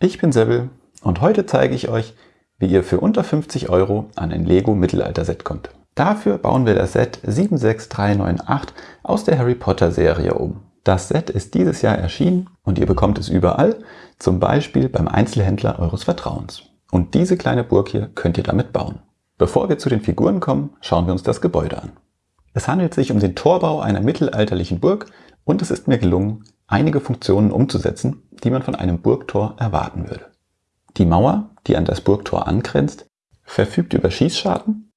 Ich bin Sebel und heute zeige ich euch, wie ihr für unter 50 Euro an ein Lego Mittelalter-Set kommt. Dafür bauen wir das Set 76398 aus der Harry Potter Serie um. Das Set ist dieses Jahr erschienen und ihr bekommt es überall, zum Beispiel beim Einzelhändler eures Vertrauens. Und diese kleine Burg hier könnt ihr damit bauen. Bevor wir zu den Figuren kommen, schauen wir uns das Gebäude an. Es handelt sich um den Torbau einer mittelalterlichen Burg und es ist mir gelungen, einige Funktionen umzusetzen, die man von einem Burgtor erwarten würde. Die Mauer, die an das Burgtor angrenzt, verfügt über Schießscharten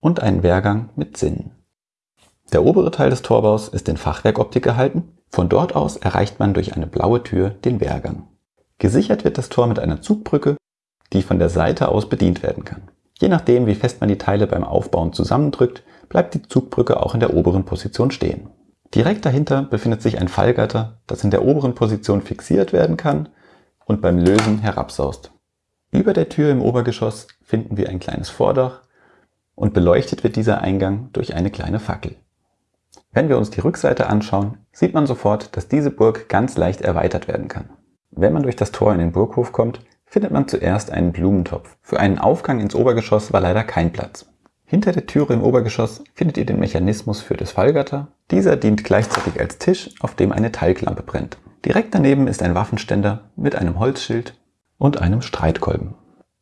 und einen Wehrgang mit Zinnen. Der obere Teil des Torbaus ist in Fachwerkoptik gehalten. Von dort aus erreicht man durch eine blaue Tür den Wehrgang. Gesichert wird das Tor mit einer Zugbrücke, die von der Seite aus bedient werden kann. Je nachdem, wie fest man die Teile beim Aufbauen zusammendrückt, bleibt die Zugbrücke auch in der oberen Position stehen. Direkt dahinter befindet sich ein Fallgatter, das in der oberen Position fixiert werden kann und beim Lösen herabsaust. Über der Tür im Obergeschoss finden wir ein kleines Vordach und beleuchtet wird dieser Eingang durch eine kleine Fackel. Wenn wir uns die Rückseite anschauen, sieht man sofort, dass diese Burg ganz leicht erweitert werden kann. Wenn man durch das Tor in den Burghof kommt, findet man zuerst einen Blumentopf. Für einen Aufgang ins Obergeschoss war leider kein Platz. Hinter der Türe im Obergeschoss findet ihr den Mechanismus für das Fallgatter. Dieser dient gleichzeitig als Tisch, auf dem eine Teiglampe brennt. Direkt daneben ist ein Waffenständer mit einem Holzschild und einem Streitkolben.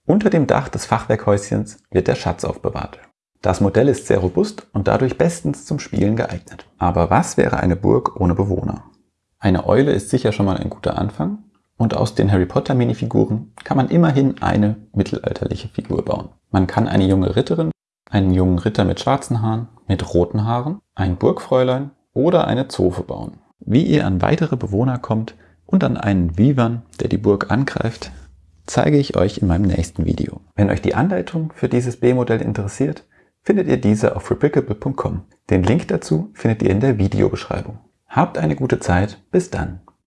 Unter dem Dach des Fachwerkhäuschens wird der Schatz aufbewahrt. Das Modell ist sehr robust und dadurch bestens zum Spielen geeignet. Aber was wäre eine Burg ohne Bewohner? Eine Eule ist sicher schon mal ein guter Anfang und aus den Harry Potter Minifiguren kann man immerhin eine mittelalterliche Figur bauen. Man kann eine junge Ritterin einen jungen Ritter mit schwarzen Haaren, mit roten Haaren, ein Burgfräulein oder eine Zofe bauen. Wie ihr an weitere Bewohner kommt und an einen Vivan, der die Burg angreift, zeige ich euch in meinem nächsten Video. Wenn euch die Anleitung für dieses B-Modell interessiert, findet ihr diese auf replicable.com. Den Link dazu findet ihr in der Videobeschreibung. Habt eine gute Zeit, bis dann.